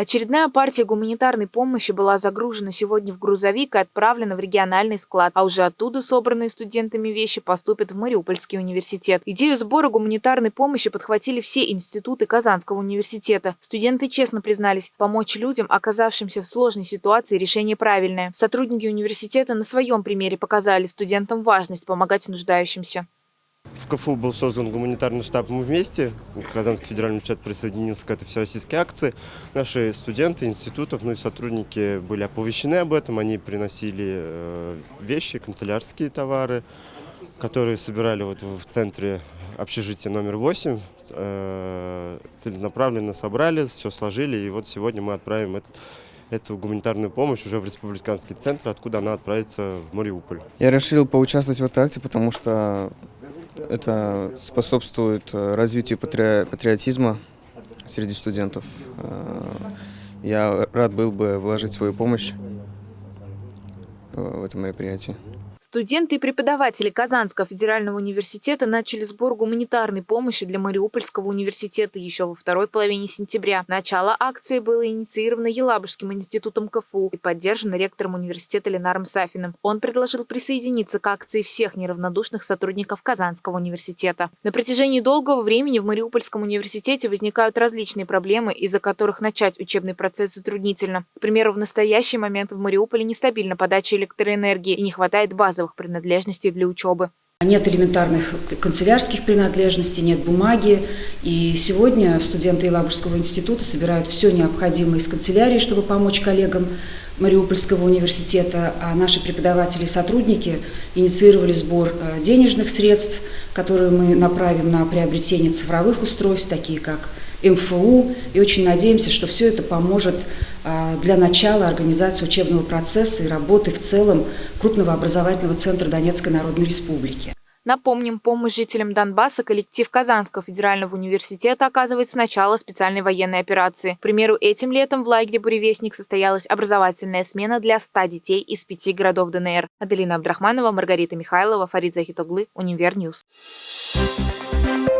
Очередная партия гуманитарной помощи была загружена сегодня в грузовик и отправлена в региональный склад, а уже оттуда собранные студентами вещи поступят в Мариупольский университет. Идею сбора гуманитарной помощи подхватили все институты Казанского университета. Студенты честно признались, помочь людям, оказавшимся в сложной ситуации, решение правильное. Сотрудники университета на своем примере показали студентам важность помогать нуждающимся. В КФУ был создан гуманитарный штаб «Мы вместе». Казанский федеральный университет присоединился к этой всероссийской акции. Наши студенты институтов, ну и сотрудники были оповещены об этом. Они приносили э, вещи, канцелярские товары, которые собирали вот в центре общежития номер 8. Э, целенаправленно собрали, все сложили. И вот сегодня мы отправим этот эту гуманитарную помощь уже в республиканский центр, откуда она отправится в Мариуполь. Я решил поучаствовать в этой акции, потому что это способствует э, развитию патриотизма среди студентов. Э, я рад был бы вложить свою помощь э, в это мероприятие. Студенты и преподаватели Казанского федерального университета начали сбор гуманитарной помощи для Мариупольского университета еще во второй половине сентября. Начало акции было инициировано Елабужским институтом КФУ и поддержано ректором университета Ленаром Сафиным. Он предложил присоединиться к акции всех неравнодушных сотрудников Казанского университета. На протяжении долгого времени в Мариупольском университете возникают различные проблемы, из-за которых начать учебный процесс затруднительно. К примеру, в настоящий момент в Мариуполе нестабильна подача электроэнергии и не хватает базы базовых принадлежностей для учебы. Нет элементарных канцелярских принадлежностей, нет бумаги. И сегодня студенты Елабужского института собирают все необходимое из канцелярии, чтобы помочь коллегам Мариупольского университета. А наши преподаватели и сотрудники инициировали сбор э, денежных средств, которые мы направим на приобретение цифровых устройств, такие как МФУ. И очень надеемся, что все это поможет для начала организации учебного процесса и работы в целом крупного образовательного центра Донецкой Народной Республики. Напомним, помощь жителям Донбасса коллектив Казанского федерального университета оказывает с начала специальной военной операции. К примеру, этим летом в лагере «Буревестник» состоялась образовательная смена для 100 детей из пяти городов ДНР. Аделина Абдрахманова, Маргарита Михайлова, Фарид Захитоглы, Univer News. Thank